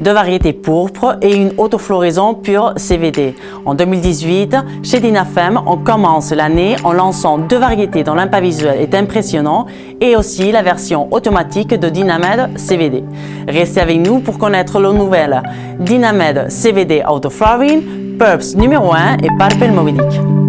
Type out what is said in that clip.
deux variétés pourpres et une autofloraison pure CVD. En 2018, chez Dynafem, on commence l'année en lançant deux variétés dont l'impact visuel est impressionnant et aussi la version automatique de Dynamed CVD. Restez avec nous pour connaître le nouvelles Dynamed CVD Autoflowering, Purps numéro 1 et Parpel Movidic.